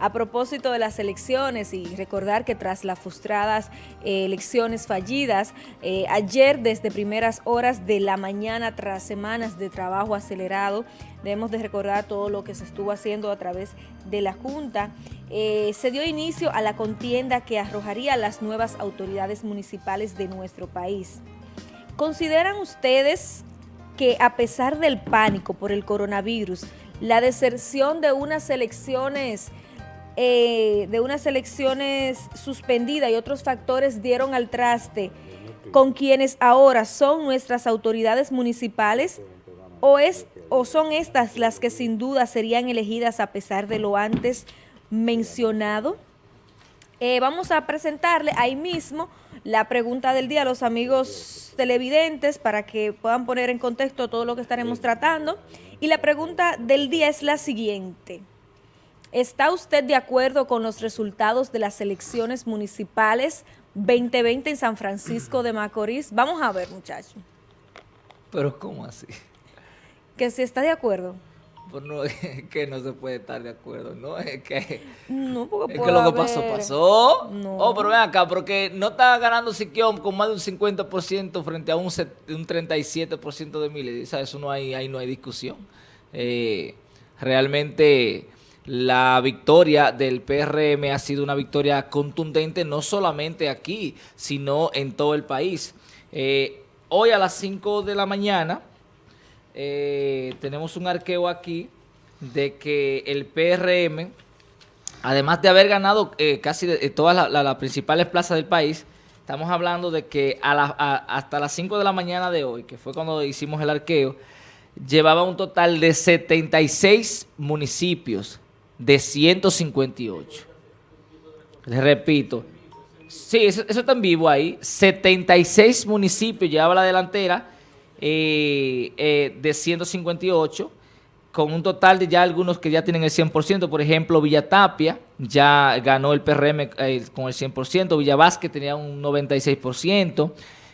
A propósito de las elecciones y recordar que tras las frustradas eh, elecciones fallidas, eh, ayer desde primeras horas de la mañana tras semanas de trabajo acelerado, debemos de recordar todo lo que se estuvo haciendo a través de la Junta, eh, se dio inicio a la contienda que arrojaría las nuevas autoridades municipales de nuestro país. ¿Consideran ustedes que a pesar del pánico por el coronavirus, la deserción de unas elecciones eh, de unas elecciones suspendidas y otros factores dieron al traste con quienes ahora son nuestras autoridades municipales o, es, o son estas las que sin duda serían elegidas a pesar de lo antes mencionado. Eh, vamos a presentarle ahí mismo la pregunta del día a los amigos televidentes para que puedan poner en contexto todo lo que estaremos tratando. Y la pregunta del día es la siguiente. ¿Está usted de acuerdo con los resultados de las elecciones municipales 2020 en San Francisco de Macorís? Vamos a ver, muchachos. Pero ¿cómo así? Que si está de acuerdo. Pues no, es que no se puede estar de acuerdo, ¿no? Es que, no, porque es que lo que pasó, pasó. No. Oh, pero ven acá, porque no está ganando Siquión con más de un 50% frente a un, un 37% de miles. Eso no hay, ahí no hay discusión. Eh, realmente la victoria del PRM ha sido una victoria contundente no solamente aquí, sino en todo el país. Eh, hoy a las 5 de la mañana eh, tenemos un arqueo aquí de que el PRM, además de haber ganado eh, casi todas las principales plazas del país, estamos hablando de que hasta las 5 de la mañana de hoy, que fue cuando hicimos el arqueo, llevaba un total de 76 municipios de 158. Les repito, sí, eso, está en vivo ahí, 76 municipios llevaba la delantera eh, eh, de 158, con un total de ya algunos que ya tienen el 100%, por ejemplo, Villa Tapia ya ganó el PRM eh, con el 100%, Villa Vázquez tenía un 96%,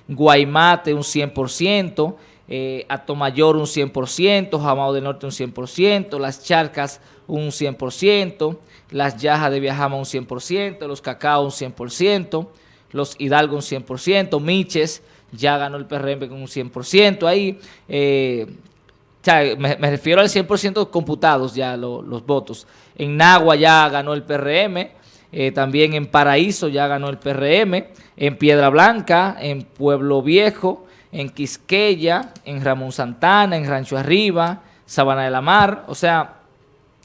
Guaymate un 100%, eh, Atomayor un 100%, Jamao del Norte un 100%, Las Charcas un 100%, Las Yajas de Viajama un 100%, Los Cacao un 100%, Los Hidalgo un 100%, Miches ya ganó el PRM con un 100% ahí, eh, me, refiero al 100% computados ya los votos. En Nagua ya ganó el PRM, eh, también en Paraíso ya ganó el PRM, en Piedra Blanca, en Pueblo Viejo, en Quisqueya, en Ramón Santana, en Rancho Arriba, Sabana de la Mar. O sea,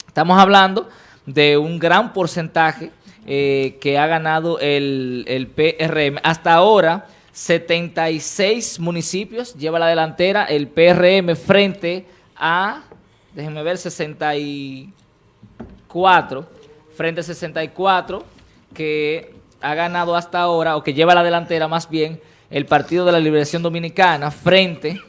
estamos hablando de un gran porcentaje eh, que ha ganado el, el, PRM. Hasta ahora, 76 municipios lleva la delantera el PRM frente a, déjenme ver, 64, frente a 64 que ha ganado hasta ahora, o que lleva la delantera más bien, el Partido de la Liberación Dominicana frente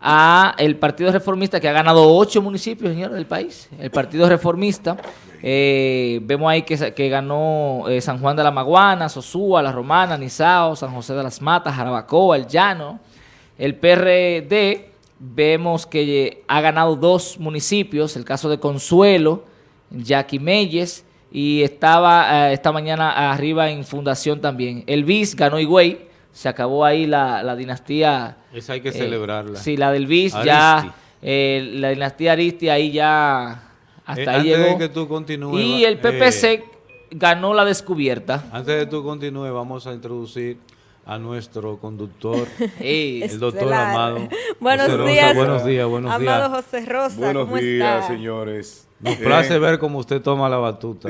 a el Partido Reformista que ha ganado ocho municipios, señores, del país. El Partido Reformista, eh, vemos ahí que, que ganó eh, San Juan de la Maguana, Sosúa, La Romana, Nizao, San José de las Matas, Jarabacoa, El Llano. El PRD, vemos que ha ganado dos municipios, el caso de Consuelo, Jackie Meyes, y estaba eh, esta mañana arriba en Fundación también. El BIS ganó Higüey, se acabó ahí la, la dinastía. Esa hay que eh, celebrarla. Sí, la del BIS ya, eh, la dinastía Aristi ahí ya, hasta eh, ahí llegó. De que tú continúes, y el PPC ganó la descubierta. Antes de que tú continúes, vamos a introducir a nuestro conductor, el doctor Amado. Buenos días. Buenos días, buenos días. Amado José Rosa, Buenos días, señores. Nos place ver cómo usted toma la batuta.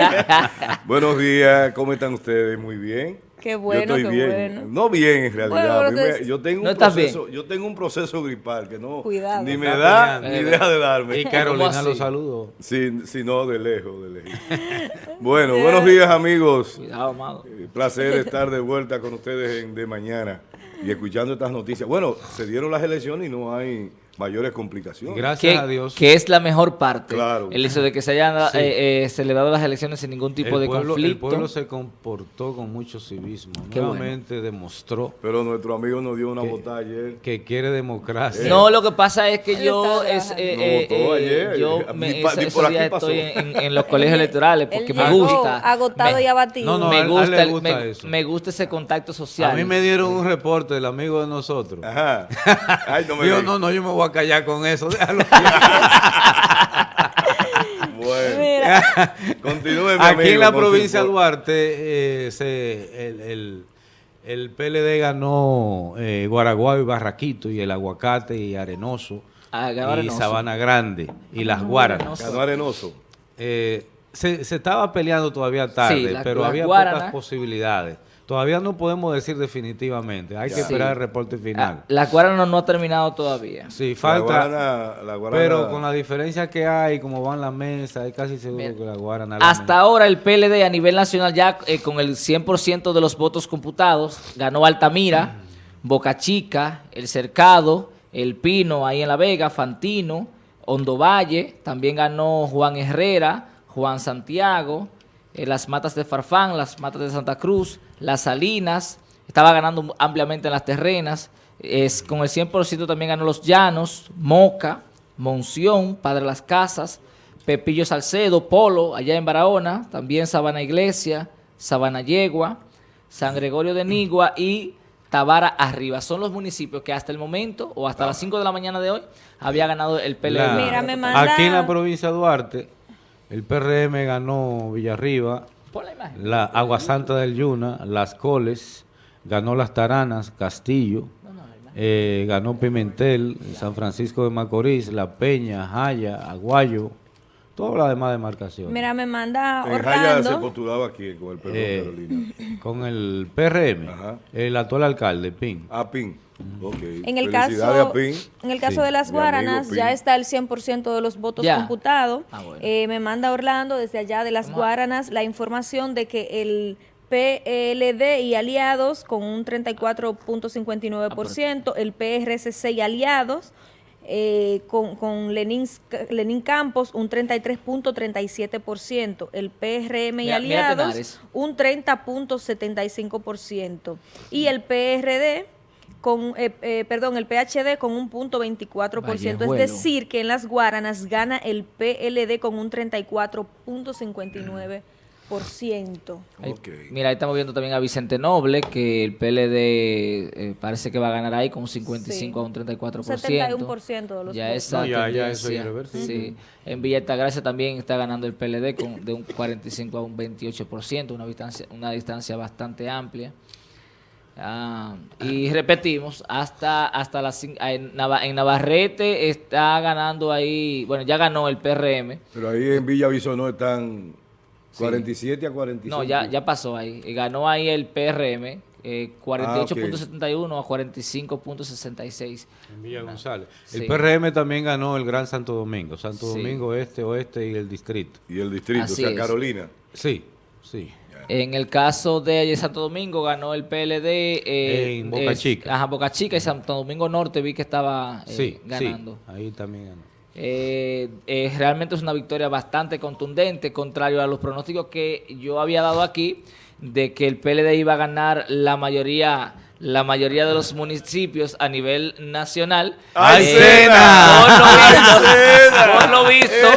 buenos días, ¿cómo están ustedes? Muy bien. Qué bueno, yo estoy qué bien. bueno. No bien en realidad. yo tengo un proceso, yo tengo un proceso gripal que no Cuidado. ni me da ni deja de darme. Y Carolina los saludo. Sí, sí, no, de lejos, de lejos. bueno, buenos días amigos. Cuidado, amado. Eh, placer estar de vuelta con ustedes en, de mañana y escuchando estas noticias. Bueno, se dieron las elecciones y no hay mayores complicaciones. Gracias a Dios. Que es la mejor parte. Claro. El hecho de que se hayan eh, eh, celebrado las elecciones sin ningún tipo de conflicto. El pueblo se comportó con mucho civismo. Nuevamente demostró. Pero nuestro amigo nos dio una votada ayer. Que quiere democracia. No, lo que pasa es que yo, es, eh, yo me, estoy en, los colegios electorales porque me gusta. Agotado y abatido. No, no, me, gusta, me, gusta ese contacto social. A mí me dieron un reporte del amigo de nosotros. Ajá. Ay, no me Digo, no, no, yo me voy a callar con eso. Déjalo. bueno. Continúe, mi Aquí en la provincia de Duarte, eh, se, el, el, el, PLD ganó eh, Guaraguay y Barraquito y el Aguacate y Arenoso. Ah, y Sabana Grande y Las Guaranas. Ganó Arenoso. Eh, se, se, estaba peleando todavía tarde, pero había pocas posibilidades. Todavía no podemos decir definitivamente. Hay que esperar el reporte final. Ah, la Guarana no ha terminado todavía. Sí, falta. La Pero con la diferencia que hay, como van la mesa, hay casi seguro que la Guarana... Hasta ahora el PLD a nivel nacional ya eh, con el 100% de los votos computados ganó Altamira, Boca Chica, El Cercado, El Pino ahí en La Vega, Fantino, Hondo Valle, también ganó Juan Herrera, Juan Santiago, eh, las matas de Farfán, las matas de Santa Cruz, las Salinas, estaba ganando ampliamente en las terrenas, es, con el 100% también ganó Los Llanos, Moca, Monción, Padre Las Casas, Pepillo Salcedo, Polo, allá en Barahona, también Sabana Iglesia, Sabana Yegua, San Gregorio de Nigua y Tabara Arriba. Son los municipios que hasta el momento, o hasta las 5 de la mañana de hoy, había ganado el PLD. Aquí en la provincia de Duarte, el PRM ganó Villarriba, la, Agua Santa del Yuna, Las Coles, ganó Las Taranas, Castillo, eh, ganó Pimentel, San Francisco de Macorís, La Peña, Jaya, Aguayo, todas las demás demarcaciones. Mira, me manda Orlando. Jaya se postulaba aquí con el PRM, eh, Carolina. Con el PRM, el actual alcalde, Pin. Ah, Pin. En el caso, en el caso de las Guaranas ya está el 100% de los votos computados. Ah, eh, me manda Orlando desde allá de las Guaranas la información de que el PLD y aliados con un 34.59%, el PRCC y aliados eh, con, con Lenín, Lenín, Campos un 33.37%, el PRM y aliados un 30.75% y el PRD con, eh, eh, perdón, el PHD con un punto 24%, es decir, que en las Guaranas gana el PLD con un 34.59%. Okay. Mira, ahí estamos viendo también a Vicente Noble, que el PLD eh, parece que va a ganar ahí con un 55 a un 34%. Un 71% de los ya Esa ya, ya eso sí. En Villa Altagracia también está ganando el PLD con, de un 45 a un 28%, una distancia, una distancia bastante amplia. Ah, y repetimos, hasta hasta las en, Navarrete está ganando ahí, bueno, ya ganó el PRM. Pero ahí en Villa no están 47 a 45. No, ya, ya pasó ahí. Ganó ahí el PRM, 48.71 eh, ah, a 45.66. En Villa González. El PRM también ganó el Gran Santo Domingo, Santo Domingo Este, Oeste y el Distrito. Y el Distrito, o sea, Carolina. Sí, sí. En el caso de Santo Domingo ganó el PLD eh, en Boca Chica. Ajá, Boca Chica y Santo Domingo Norte vi que estaba eh, ganando. Sí, ahí también ganó. Eh, realmente es una victoria bastante contundente, contrario a los pronósticos que yo había dado aquí, de que el PLD iba a ganar la mayoría la mayoría de los municipios a nivel nacional. ¡Ay, eh, Por lo visto,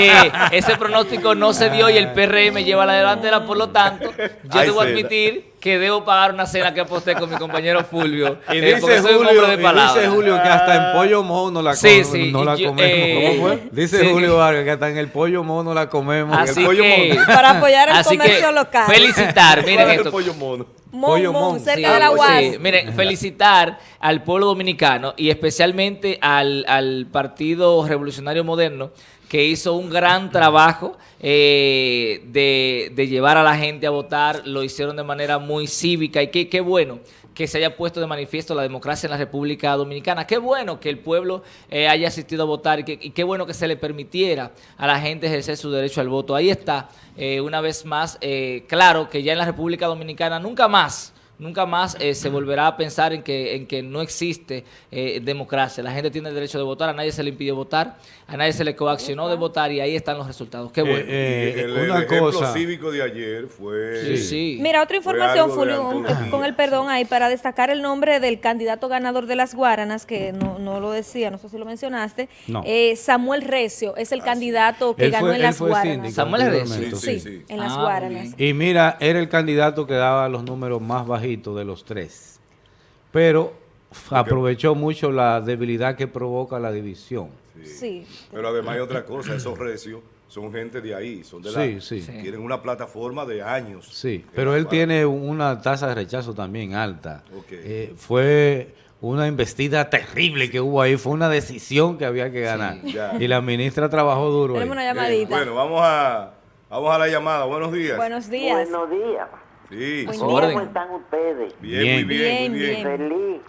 eh, ese pronóstico no se dio y el PRM lleva la delantera, por lo tanto, yo debo admitir que debo pagar una cena que aposté con mi compañero Fulvio. Y eh, dice, Julio, de dice Julio que hasta en pollo mono la, sí, sí, no la comemos. Eh, dice Julio Vargas que hasta en el pollo mono la comemos. Así el pollo que, mono. Para apoyar el comercio local. Felicitar, miren esto. pollo mono. Mon, cerca de la UAS. miren, felicitar al pueblo dominicano y especialmente al, al Partido Revolucionario Moderno que hizo un gran trabajo eh, de, llevar a la gente a votar, lo hicieron de manera muy cívica y qué, bueno que se haya puesto de manifiesto la democracia en la República Dominicana. Qué bueno que el pueblo eh, haya asistido a votar y, qué bueno que se le permitiera a la gente ejercer su derecho al voto. Ahí está, eh, una vez más, claro que ya en la República Dominicana nunca más nunca más eh, se volverá a pensar en que, en que no existe eh, democracia. La gente tiene el derecho de votar, a nadie se le impidió votar, a nadie se le coaccionó de votar y ahí están los resultados. Qué bueno. el, una ejemplo cívico de ayer fue... Mira, otra información, Fulvio, con el perdón ahí, para destacar el nombre del candidato ganador de las Guaranas, que no, no lo decía, no sé si lo mencionaste, Samuel Recio es el candidato que ganó en las Guaranas. Samuel Recio. Sí, en las ah, Guaranas. Y mira, era el candidato que daba los números más bajitos de los tres. Pero aprovechó mucho la debilidad que provoca la división. Sí. Pero además hay otra cosa, esos recios son gente de ahí, son de la... Sí, Tienen una plataforma de años. Sí, pero él tiene una tasa de rechazo también alta. Eh, fue una investida terrible que hubo ahí, fue una decisión que había que ganar. y la ministra trabajó duro. Tenemos una llamadita. bueno, vamos a, vamos a la llamada. Buenos días. Buenos días. Buenos días. Sí. ¿Cómo están ustedes? Bien, muy bien, muy bien. Feliz.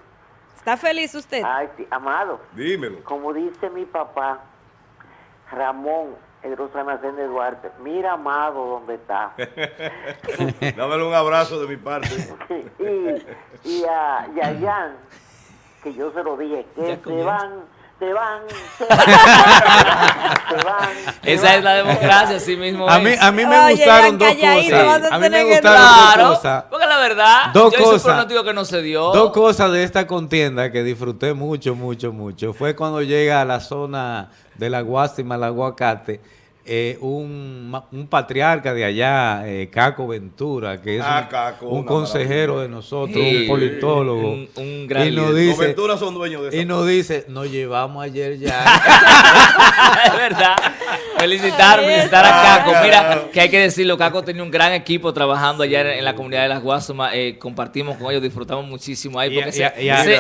¿Está feliz usted? Ay, sí, amado. Dímelo. Como dice mi papá, Ramón, el Almacén de Duarte, mira amado dónde está. Dámelo un abrazo de mi parte. y, y, a, y a Jan, que yo se lo dije, que se van se van, se van, se van. Esa es la democracia, así mismo. A mí, a mí me gustaron dos cosas. A mí me gustaron dos cosas. Porque la verdad, dos yo cosas, que no se dio. Dos cosas de esta contienda que disfruté mucho, mucho, mucho. Fue cuando llega a la zona de la Guásima, el aguacate eh, un, un, patriarca de allá, eh, Caco Ventura, que es ah, un, consejero de nosotros, un politólogo. Un, gran y nos dice, Ventura son dueños de Y nos dice, nos llevamos ayer ya. es verdad. Felicitar, felicitar a Caco. Mira, que hay que decirlo, Caco tenía un gran equipo trabajando allá en, la comunidad de Las Guasumas. Eh, compartimos con ellos, disfrutamos muchísimo ahí. Porque se,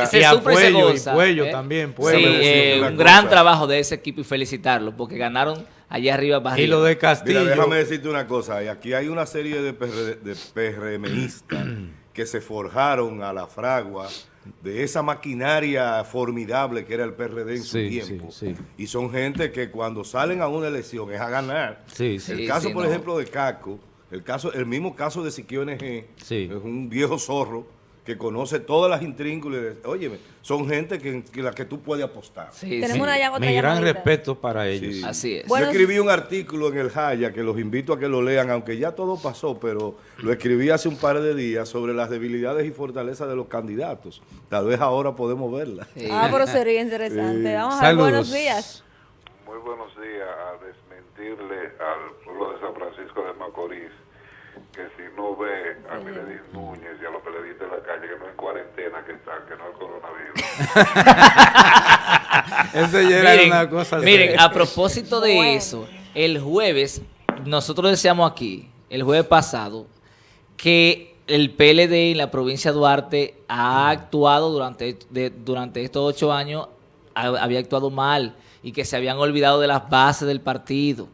se, sufre y se goza. también, Sí, un gran trabajo de ese equipo y felicitarlo, porque ganaron allá arriba Y lo de Castillo. Mira, déjame decirte una cosa. Aquí hay una serie de, de PRMistas que se forjaron a la fragua de esa maquinaria formidable que era el PRD en su tiempo. y son gente que cuando salen a una elección es a ganar. el caso, por ejemplo, de Caco, el caso, el mismo caso de Siquio NG, es un viejo zorro que conoce todas las intrínculas. Óyeme, son gente que, que la que tú puedes apostar. Tenemos una Mi gran respeto para ellos. Así es. Yo escribí un artículo en el Jaya que los invito a que lo lean, aunque ya todo pasó, pero lo escribí hace un par de días sobre las debilidades y fortalezas de los candidatos. Tal vez ahora podemos verlas. Ah, pero sería interesante. Vamos a ver, buenos días. Muy buenos días. A desmentirle al pueblo de San Francisco de Macorís que si no ve a Miledis Núñez y a los periodistas de la calle que no es cuarentena que están, que no es coronavirus. eso ya era una cosa Miren, a propósito de eso, el jueves, nosotros decíamos aquí, el jueves pasado, que el PLD en la provincia de Duarte ha actuado durante, durante estos ocho años, había actuado mal y que se habían olvidado de las bases del partido.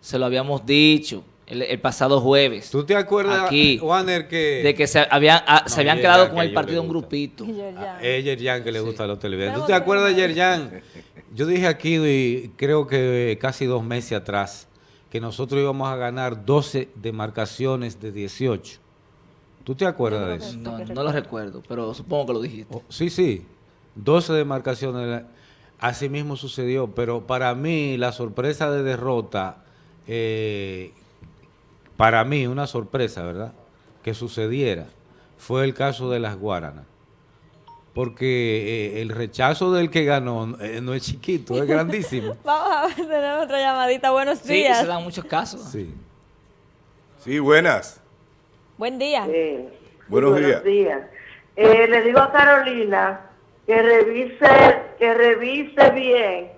Se lo habíamos dicho el, pasado jueves. ¿Tú te acuerdas, aquí, Warner, que... De que se habían, ah, se habían quedado con el partido un grupito. Es Yerjan que le gusta a los televidentes. ¿Tú te acuerdas de Yerjan? Yo dije aquí, y creo que casi dos meses atrás, que nosotros íbamos a ganar 12 demarcaciones de 18. ¿Tú te acuerdas de eso? No, no lo recuerdo, pero supongo que lo dijiste. Oh, sí, sí. 12 demarcaciones. Así mismo sucedió, pero para mí la sorpresa de derrota eh, para mí una sorpresa, ¿verdad?, que sucediera, fue el caso de las Guaranas. Porque eh, el rechazo del que ganó eh, no es chiquito, es grandísimo. Vamos a tener otra llamadita. Buenos días. Sí, se dan muchos casos. Sí. Sí, buenas. Buen día. buenos, días. Eh, le digo a Carolina que revise, que revise bien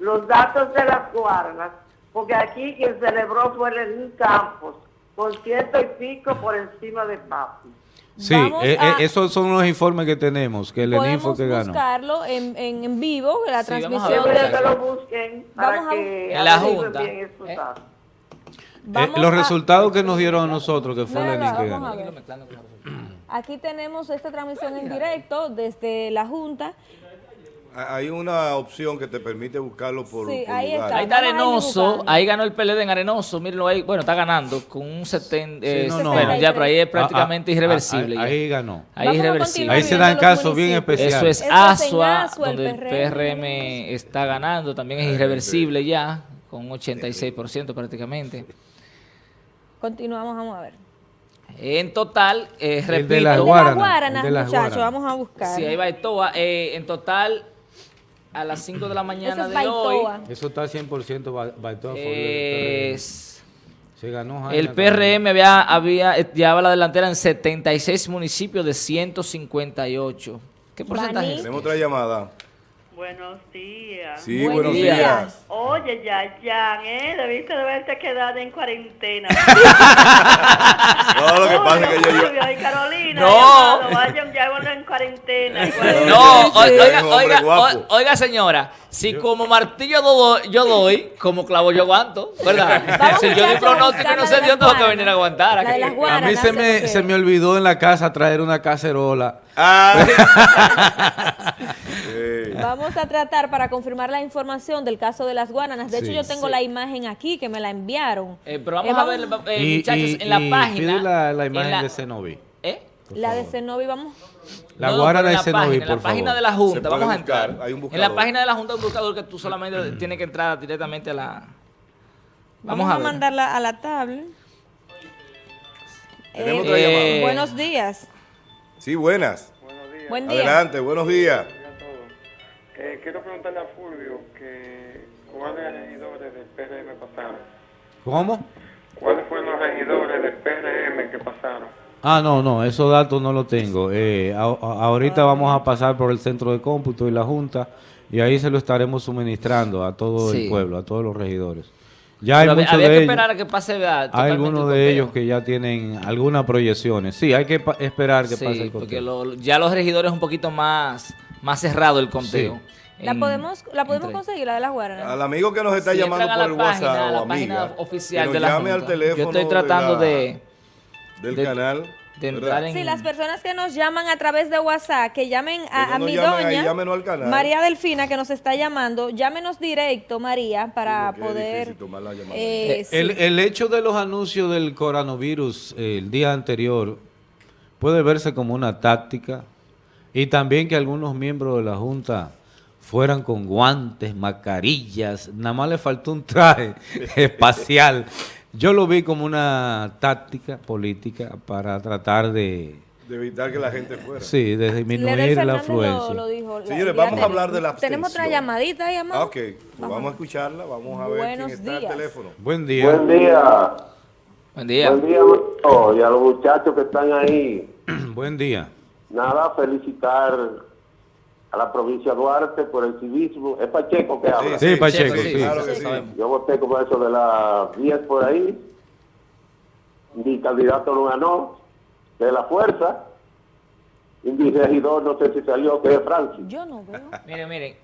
los datos de las Guaranas, porque aquí quien celebró fue el Campos por ciento y pico por encima de Papi. Sí, eh, eh, esos son los informes que tenemos, que el ENIFO que ganó. buscarlo en, en, en vivo, la sí, transmisión. Vamos a que lo busquen para que en la Junta. Eh. eh los resultados que nos dieron a nosotros, que fue ENIFO que ganó. Aquí tenemos esta transmisión en directo desde la Junta. Hay una opción que te permite buscarlo por, sí, por ahí lugar. Está. Ahí está Arenoso, ahí ganó el PLD en Arenoso, mírenlo ahí, bueno, está ganando con un 70, Sí, no, no. bueno, ya, pero ahí es prácticamente Ah, ah, irreversible. ah, ya. Ahí ganó. Ahí Vamos irreversible. Ahí se dan casos bien. Eso especiales. es Eso es en Asua, donde el PRM. PRM está ganando, también es irreversible ya, con un 86% prácticamente. Continuamos, vamos a ver. En total, eh, El de repito, El las de Guaranas, las Guaranas, de las muchachos, vamos a buscar. sí, ahí va Etoa, eh, en total, a las 5 de la mañana es de hoy, Baitoa. Eso está 100% ba- baitó a favor del es... Se ganó El. PRM había, había, eh, llevaba la delantera en 76 municipios de 158. ¿Qué porcentaje es? Tenemos otra llamada. Buenos días. Sí, Buenos buenos días. días. Oye, Yayan, ¿eh? Debiste de haberte quedado en cuarentena. No, lo que pasa es que yo... yo- Julio y Carolina, No. llamado, vayan ya bueno, en cuarentena. No, Sí, oiga, oiga, guapo. o- oiga, señora, si como martillo do- yo doy, como clavo yo aguanto, ¿verdad? Vamos, si yo di muchachos, pronóstico no dio, las tengo que venir a aguantar. Aquí. A mí se me, se me olvidó en la casa traer una cacerola. Ah. Vamos a tratar para confirmar la información del caso de las guaranas. De hecho, Sí. yo tengo la imagen aquí que me la enviaron. Eh, pero vamos Eh, a ver, eh, Y- muchachos, y- en la y página. pide la, la en imagen la- de Cenobi. ¿Eh? por La de favor. Cenovi, vamos. La No, Guarana en de la Cenovi, página, en por la página favor. de la Junta, vamos a buscar, entrar. hay un en la página de la Junta hay un buscador que tú solamente tienes que entrar directamente a la... Vamos, Vamos, a, mandarla a la tablet. Tenemos Eh, Buenos días. Sí, buenas. Buen día. Adelante, buenos días. Eh, quiero preguntarle a Fulvio que cuáles regidores del PRM pasaron. ¿Cómo? ¿Cuáles fueron los regidores del PRM que pasaron? Ah, no, no, esos datos no los tengo. Eh, a- a- ahorita vamos a pasar por el centro de cómputo y la Junta y ahí se lo estaremos suministrando a todo Sí. el pueblo, a todos los regidores. Ya hay había muchos había de que ellos. esperar a que pase ¿verdad? Hay algunos de ellos que ya tienen algunas proyecciones. Sí, hay que esperar que Sí, pase el porque conteo. lo- ya los regidores un poquito más, más cerrado el conteo. ¿La En- podemos, la podemos conseguir, la de las guaranas? Al amigo que nos está Si llamando por la el página, WhatsApp a la o página amiga, oficial que nos de la llame al Junta. teléfono Yo estoy tratando de, de, la- del de- canal. De ¿verdad? entrar en... Sí, las personas que nos llaman a través de WhatsApp, que llamen Que a, no a nos mi ahí, doña, llámenos al canal. María Delfina, que nos está llamando. Llámenos directo, María, para poder... difícil tomar la llamada. eh, sí. El, el hecho de los anuncios del coronavirus eh, el día anterior puede verse como una táctica y también que algunos miembros de la Junta fueran con guantes, mascarillas, nada más le faltó un traje espacial. Yo lo vi como una táctica política para tratar de, de evitar que la gente fuera. sí, de disminuir la Fernández lo- afluencia. lo dijo Señores, vamos a hablar de la Tenemos otra llamadita ahí, amado. Ah, ok, pues vamos a escucharla, vamos a ver Buenos quién está días. al teléfono. Buen día. Buen día. Buen día. Buen día, y a los muchachos que están ahí. Buen día. Nada, felicitar a la provincia de Duarte por el civismo. Es Pacheco que habla. Sí, Pacheco, sí. Claro que sí. sabemos. Yo voté como eso de las 10 por ahí. Mi candidato no ganó, de la fuerza. Y mi regidor, no sé si salió, que es Francis. Yo no veo. Miren, miren.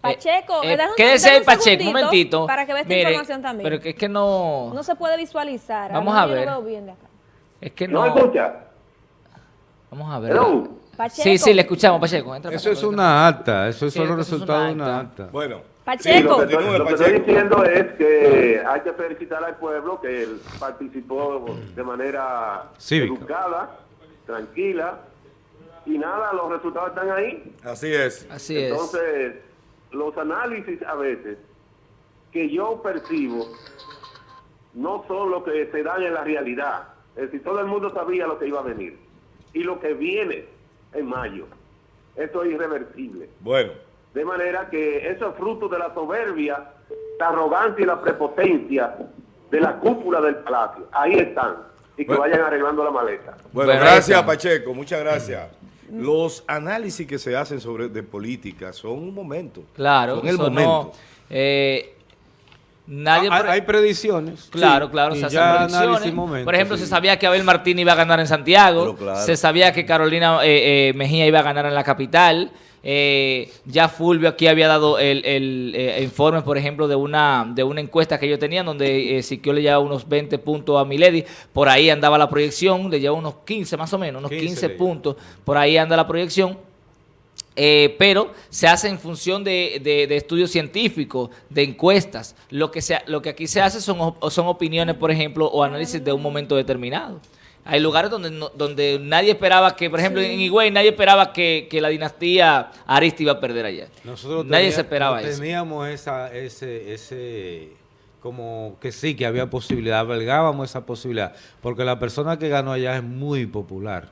Pacheco, eh, dame un- quédese ahí, un Pacheco, un momentito. para que vea esta Mire, información también. Pero que es que no... No se puede visualizar. Vamos a yo ver. veo bien de acá. Es que ¿No no... escucha? Vamos a ver. Hello. Pacheco. Sí, sí, le escuchamos, Pacheco. Entra, Eso es una acta, eso Sí, son los eso es resultados de una acta. Bueno, Sí, Pacheco. lo que, estoy, Continúe, lo que estoy Pacheco. diciendo es que hay que felicitar al pueblo que él participó de manera Cívica. educada, tranquila, y nada, los resultados están ahí. así es. Así es. Entonces, los análisis a veces que yo percibo no son lo que se dan en la realidad. Es decir, todo el mundo sabía lo que iba a venir. Y lo que viene en mayo, eso es irreversible. Bueno, De manera que eso es fruto de la soberbia, la arrogancia y la prepotencia de la cúpula del palacio. Ahí están. Y que Bueno. vayan arreglando la maleta. bueno, gracias. Pacheco, muchas gracias. Los análisis que se hacen sobre de política son un momento. Claro, son el momento. no... eh, nadie... hay, pre- hay predicciones. Claro, claro, se hacen predicciones. Por ejemplo, sí. se sabía que Abel Martín iba a ganar en Santiago, claro. se sabía que Carolina eh, eh, Mejía iba a ganar en la capital, eh, ya Fulvio aquí había dado el, el, eh, informe, por ejemplo, de una de una encuesta que ellos tenían, donde eh, Siquio le llevaba unos 20 puntos a Milady, por ahí andaba la proyección, le llevaba unos 15 más o menos, unos 15 15, le lleva. puntos, por ahí anda la proyección. Eh, pero se hace en función de, estudios científicos, de encuestas. Lo que, se, lo que aquí se hace son, son opiniones, por ejemplo, o análisis de un momento determinado. Hay lugares donde, donde nadie esperaba que, por ejemplo, en Higüey, nadie esperaba que, la dinastía Arista iba a perder allá. Nosotros nadie se esperaba eso. Teníamos esa, ese, ese, como que sí, que había posibilidad, albergábamos esa posibilidad, porque la persona que ganó allá es muy popular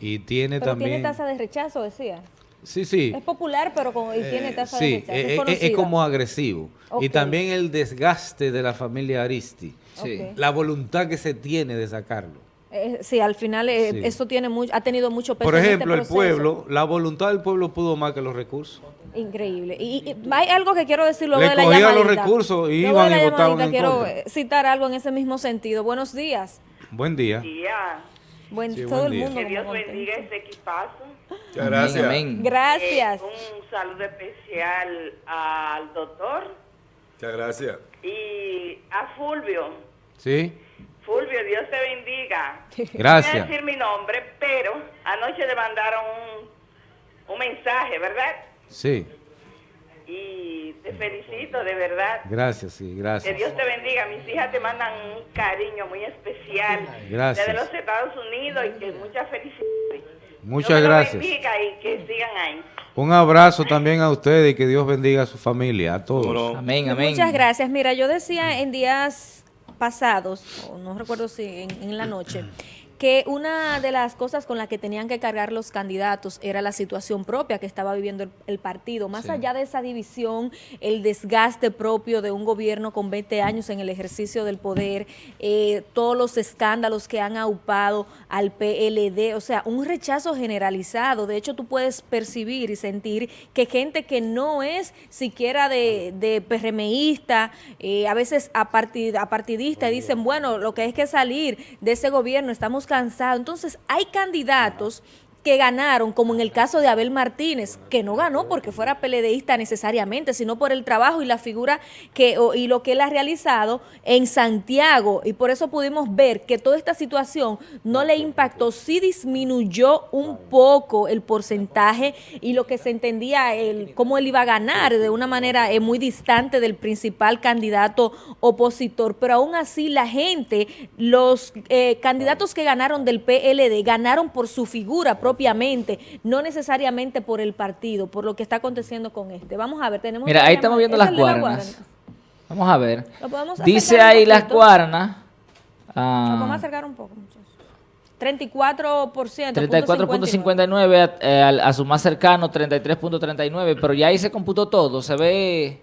y tiene pero también... tiene tasa de rechazo, decía. Sí, sí. Es popular, pero tiene tasa de rechazo. es, eh, eh, es, como agresivo. Y también el desgaste de la familia Aristi. La voluntad que se tiene de sacarlo. Eh, sí, al final eh, eso tiene ha tenido mucho peso. Por este ejemplo, el pueblo, la voluntad del pueblo pudo más que los recursos. Increíble. Y, hay algo que quiero decir luego de la llamadita. los recursos y iban y votaban en Quiero citar algo en ese mismo sentido. Buenos días. Buen día. Buen, todo el mundo. Que Dios bendiga este equipazo. Muchas gracias. Gracias. Eh, un saludo especial al doctor. Muchas gracias. Y a Fulvio. Sí. Fulvio, Dios te bendiga. Gracias. No voy a decir mi nombre, pero anoche le mandaron un, un mensaje, ¿verdad? Sí. Y te felicito, de verdad. Gracias, sí, gracias. Que Dios te bendiga. Mis hijas te mandan un cariño muy especial. Gracias. Desde los Estados Unidos y que muchas felicidades. Muchas gracias. bendiga y que sigan ahí. Un abrazo también a ustedes y que Dios bendiga a su familia, a todos. Amén, amén. Muchas gracias. Mira, yo decía en días pasados, no recuerdo si en, la noche, que una de las cosas con las que tenían que cargar los candidatos era la situación propia que estaba viviendo el, partido. Más allá de esa división, el desgaste propio de un gobierno con 20 años en el ejercicio del poder, eh, todos los escándalos que han aupado al PLD, o sea, un rechazo generalizado. De hecho, tú puedes percibir y sentir que gente que no es siquiera de, de PRMista, eh, a veces apartidista, dicen, bueno, lo que hay que salir de ese gobierno, estamos cansado. Entonces, hay candidatos que ganaron, como en el caso de Abel Martínez, que no ganó porque fuera peledeísta necesariamente, sino por el trabajo y la figura que y lo que él ha realizado en Santiago. Y por eso pudimos ver que toda esta situación no le impactó, sí disminuyó un poco el porcentaje y lo que se entendía, el, cómo él iba a ganar de una manera eh, muy distante del principal candidato opositor. Pero aún así la gente, los eh, candidatos que ganaron del PLD, ganaron por su figura propia propiamente, no necesariamente por el partido, por lo que está aconteciendo con este. Vamos a ver, tenemos... Mira, ahí estamos viendo las guaranas. Vamos a ver. Dice ahí las guaranas. vamos a acercar un poco, muchachos. 34%. 34.59 eh, a, a, su más cercano, 33.39, pero ya ahí se computó todo, se ve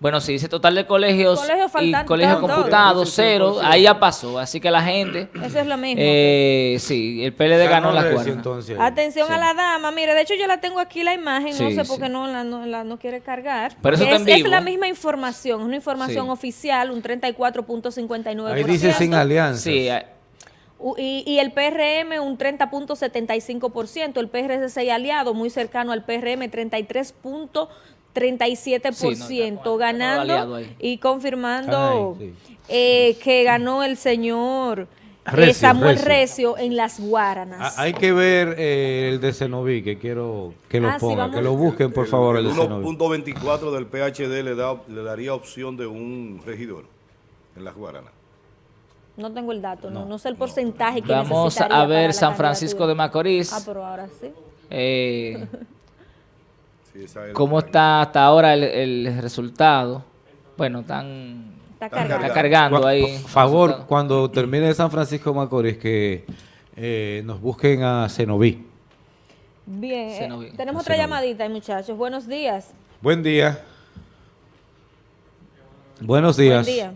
bueno, si dice total de colegios y colegios computados, cero, ahí ya pasó. Así que la gente... Eso es lo mismo. Eh, sí, el PLD ganó la cuarta. Atención a la dama. Mire, de hecho yo la tengo aquí la imagen, no sé por qué no la no, quiere cargar. Pero eso es, es la misma información, es una información oficial, un 34.59%. Ahí dice sin alianza. Sí, y, y, el PRM un 30.75%, el PRC aliado muy cercano al PRM 33.75%. 37% ganando y confirmando eh, que ganó el señor eh, Samuel Recio. en las Guaranas. Ah, hay que ver eh, el de Cenoví, que quiero que lo ah, ponga, que lo busquen por favor. El, 1.24 del PHD le, da, le daría opción de un regidor en las Guaranas. No tengo el dato, no, no, sé el porcentaje que Vamos a ver San Francisco de Macorís. Ah, pero ahora sí. Eh, ¿Cómo está hasta ahora el, resultado? Bueno, están, está, cargando, ahí. Por favor, cuando termine San Francisco Macorís, que eh, nos busquen a Cenoví. Bien, eh, tenemos otra llamadita, muchachos. Buenos días. Buen día. Buenos días. Buen día.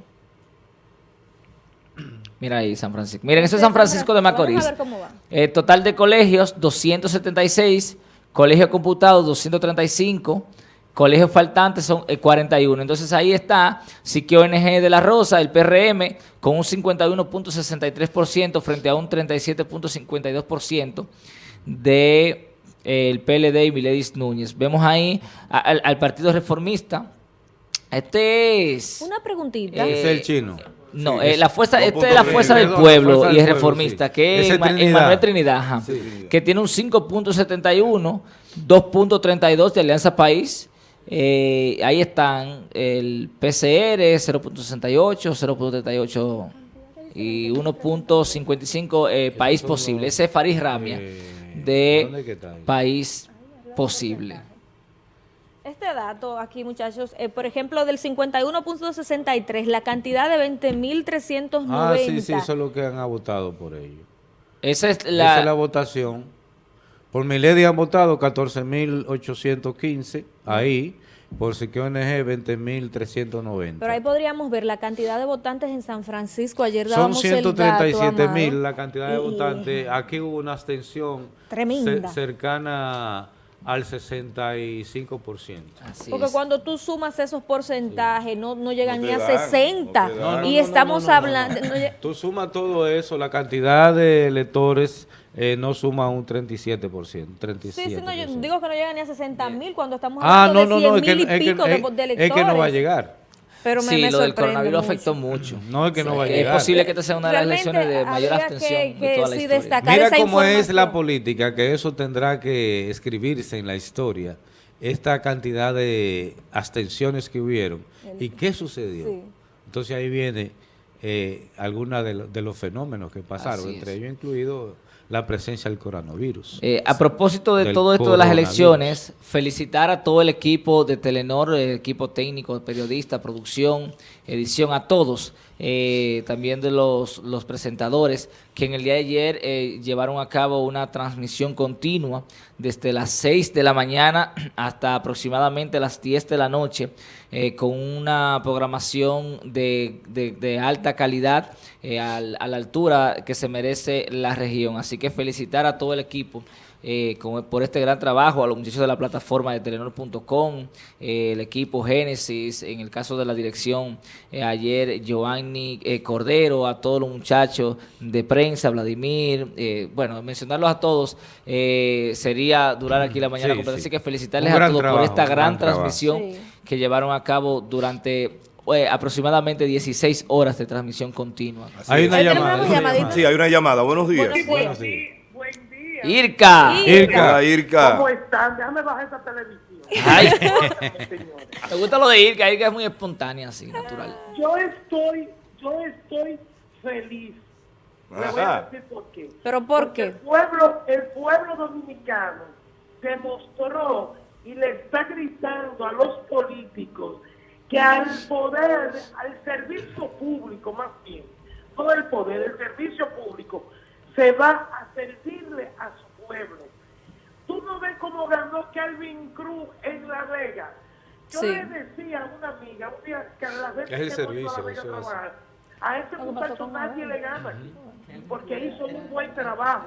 Mira ahí San Francisco. Miren, eso es San Francisco de Macorís. a ver cómo va. Eh, total de colegios, 276 colegio computado 235, colegios faltantes son 41. Eh, Entonces ahí está Siquio ONG de la Rosa, el PRM, con un 51.63% frente a un 37.52% del de, PLD y Miledis Núñez. Vemos ahí al, Partido Reformista. Este es... Una preguntita. es el chino. No, eh, la fuerza, esta es la fuerza del pueblo y es reformista, que es Manuel Trinidad, que tiene un 5.71 2.32 de Alianza País. Eh, ahí están el PCR 0.68, 0.38 y 1.55 eh, País Posible. Ese es Faris Ramia de País Posible. Este dato aquí, muchachos, eh, por ejemplo, del 51.63, la cantidad de 20.390. Ah, sí, sí, eso es lo que han votado por ello. Esa es la, Esa es la votación. Por Milady han votado 14.815, ahí. Por Siquio ONG 20.390. Pero ahí podríamos ver la cantidad de votantes en San Francisco. Ayer dábamos Son 137.000 la cantidad de votantes. Aquí hubo una abstención tremenda. cercana al 65%. Porque cuando tú sumas esos porcentajes, no, no llegan ni a 60. y estamos hablando... tú sumas todo eso, la cantidad de electores eh, no suma un 37%. 37%. Sí, sí, no, yo digo que no llega ni a 60 mil cuando estamos ah, hablando de 100 mil y pico de, electores. Es que no va a llegar. Pero me, sí, lo del coronavirus afectó mucho. No es que no va a llegar. Es posible que esta sea una de las elecciones de mayor abstención de toda la historia. Mira cómo es la política, que eso tendrá que escribirse en la historia. Esta cantidad de abstenciones que hubieron. ¿Y qué sucedió? Entonces ahí viene eh, algunos de, de, los fenómenos que pasaron, entre ellos incluido la presencia del coronavirus. Eh, a propósito de todo esto de las elecciones, felicitar a todo el equipo de Telenor, el equipo técnico, periodista, producción, edición, a todos, eh, también de los, los, presentadores, que en el día de ayer eh, llevaron a cabo una transmisión continua desde las 6 de la mañana hasta aproximadamente las 10 de la noche, con una programación de, de alta calidad, a la altura que se merece la región. Así que felicitar a todo el equipo eh, por este gran trabajo, a los muchachos de la plataforma de Telenor.com, eh, el equipo Génesis, en el caso de la dirección, eh, ayer Giovanni Cordero, a todos los muchachos de prensa, Vladimir, bueno, mencionarlos a todos sería durar aquí la mañana así que felicitarles a todos por esta gran, transmisión que llevaron a cabo durante aproximadamente 16 horas de transmisión continua. Hay una llamada. Sí, hay una llamada. Buenos días. Buenos días. Irka. Irka. Irka. ¿Cómo están? Déjame bajar esa televisión. Ay. Me gusta lo de Irka. Irka es muy espontánea, así, natural. Yo estoy, yo estoy feliz. Le voy a decir por qué. ¿Pero por qué? El pueblo, el pueblo dominicano demostró y le está gritando a los políticos que al poder, al servicio público más bien, todo el poder, el servicio público, se va a servirle a su pueblo. Tú no ves cómo ganó Calvin Cruz en La Vega. Yo le decía a una amiga, un día que a la vez es el servicio, a, trabajar, a ese muchacho nadie le gana porque hizo un buen trabajo.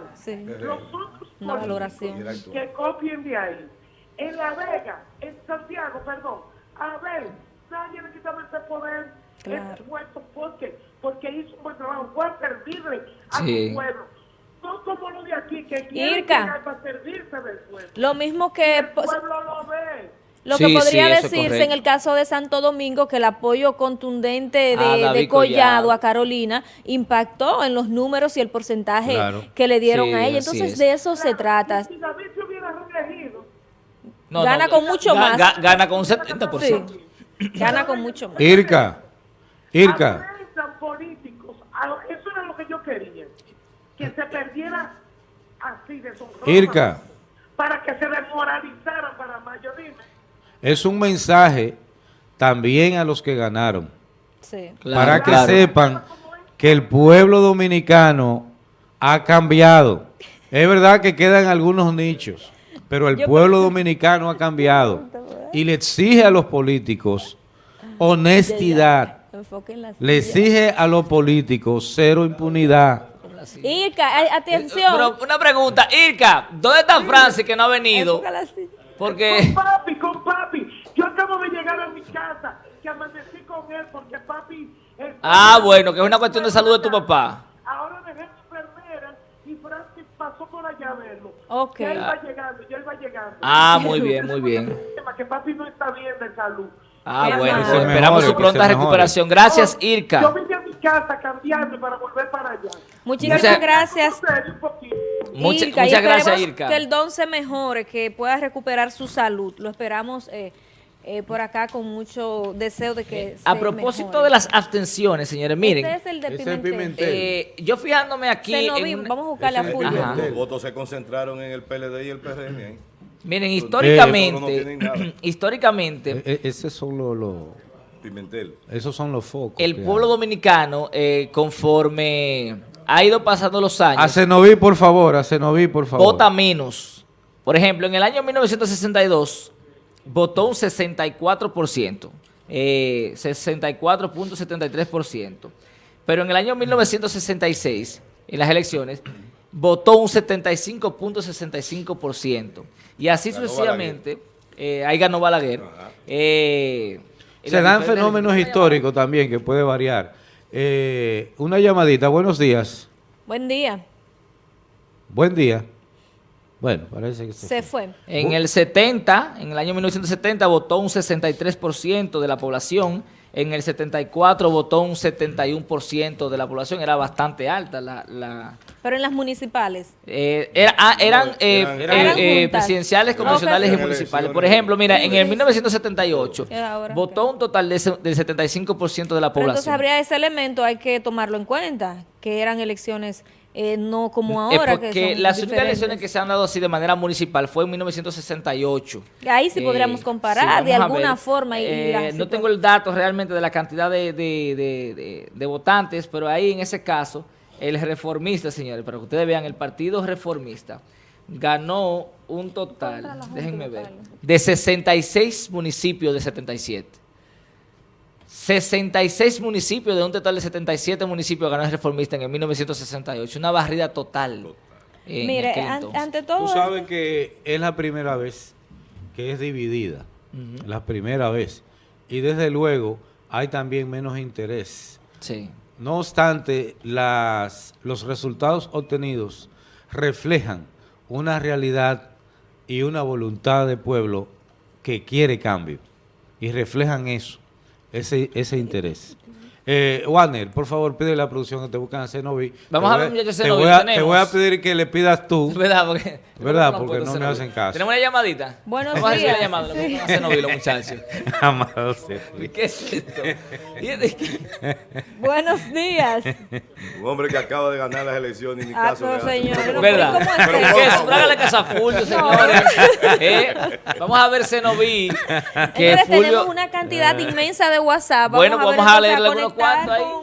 Los otros políticos que copien de ahí. En La Vega, en Santiago, perdón, a ver, nadie le quitaba ese poder, claro. ese puesto, ¿por qué? Porque hizo un buen trabajo, fue a servirle a su pueblo no como lo de aquí, que quieren para servirse del pueblo. Lo mismo que... El pueblo lo ve. Lo que podría decirse en el caso de Santo Domingo, que el apoyo contundente de, Collado, a Carolina impactó en los números y el porcentaje que le dieron a ella. Entonces, de eso se trata. Si David se hubiera reelegido, gana con mucho más. gana con un 70%. Gana con mucho más. Irka, Irka. políticos, eso era lo que yo quería que se perdiera así de su Irka. Para que se desmoralizara para. Es un mensaje también a los que ganaron. Sí. para que sepan que el pueblo dominicano ha cambiado. Es verdad que quedan algunos nichos, pero el pueblo dominicano ha cambiado y le exige a los políticos honestidad. Le exige a los políticos cero impunidad. Irka, atención. Pero una pregunta, Irka, ¿dónde está Francis que no ha venido? Porque... Con papi, con papi. Yo acabo de llegar a mi casa, que amanecí con él porque papi... Ah, bueno, que es una cuestión de salud de tu papá. Ahora dejé enfermera y Francis pasó por allá a verlo. Ok. él va llegando, y él va llegando. Ah, muy bien, muy bien. Que papi no está bien de salud. Ah, bueno, pues esperamos su pronta recuperación. Gracias, Yo Irka. A casa cambiando para volver para allá. Muchísimas gracias. Mucha- Irka, muchas gracias, Irka. Que el don se mejore, que pueda recuperar su salud. Lo esperamos eh, eh, por acá con mucho deseo de que A se propósito mejore. de las abstenciones, señores, miren. Este es el de el Pimentel. Pimentel. eh, yo fijándome aquí. En vamos a a el Fulvio. Ajá. Los votos se concentraron en el PLD y el PRM. ahí. Miren, Eh, históricamente, no históricamente, E- e- Esos son los, los- Pimentel. esos son los focos. el pueblo dominicano, eh, conforme ha ido pasando los años, A Cenoví, por favor, a Cenoví, por favor. vota menos. Por ejemplo, en el año 1962 votó un 64%, eh, 64.73%. Pero en el año 1966, en las elecciones, votó un 75.65%. Y así Ganó sucesivamente, eh, ahí ganó Balaguer. Eh, Se dan fenómenos históricos también que puede variar. Eh, una llamadita, buenos días. Buen día. Buen día. Bueno, parece que se, Se fue. fue. En el 70, en el año 1970, votó un 63% de la población. En el 74 votó un 71% de la población. Era bastante alta la... la- Pero en las municipales. eh, era- ah, eran eh, eran- eh, eran eh, presidenciales, No, convencionales y municipales. Por ejemplo, mira, en el 1978 Y ahora, votó un total de del 75% de la Pero entonces población. habría ese elemento, hay que tomarlo en cuenta, que eran elecciones eh, no como Eh, ahora. porque que son las únicas elecciones que se han dado así de manera municipal fue en 1968. Ahí sí Eh, podríamos comparar sí, de alguna forma. Y, y Eh, la no tengo el dato realmente de la cantidad de, de- de- de- de votantes, pero ahí en ese caso, el reformista, señores, para que ustedes vean, el partido reformista ganó un total, déjenme ver, de 66 municipios de 77. 66 municipios de un total de 77 municipios ganó el reformista en el 1968. Una barrida total. en Mire, aquel an- entonces. ante todo... Tú sabes que es la primera vez que es dividida. La primera vez. Y desde luego hay también menos interés. Sí. No obstante, las, los resultados obtenidos reflejan una realidad y una voluntad de pueblo que quiere cambio. Y reflejan eso, ese, ese interés. Eh, Warner, por favor, pide a la producción que te buscan a Cenoví. Vamos Te a ver, muchachos, te Cenoví, voy a- Te tenemos. voy a pedir que le pidas tú. ¿Verdad? Porque, ¿Verdad? no Porque no me hacen caso. ¿Tenemos una llamadita? Buenos Vamos a recibir la días. llamada. Sí. Vamos a Cenoví, los muchachos. Amado Cenoví. ¿Qué es esto? ¿Y es de- Buenos días. Un hombre que acaba de ganar las elecciones y ni Ah, caso hace. señor, no, ¿Verdad? ¿qué es eso? Hágale caso a Fulvio, señores. Eh, Vamos a ver Cenoví. Fulvio... tenemos una cantidad inmensa de WhatsApp. Bueno, ver vamos a entonces leerle unos conectar cuantos ahí. con-